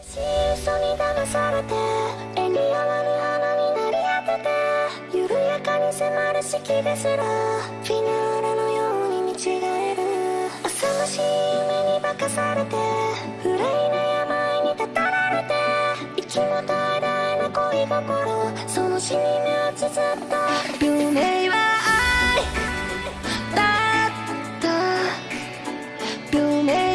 嘘に騙されて縁に泡る。穴になり当てて緩やかに迫る式ですらフィナーレのように見違える浅ましい夢に化かされて憂いな病にたたられて息も絶え絶えな恋心その死に目をつづった夢は愛だった夢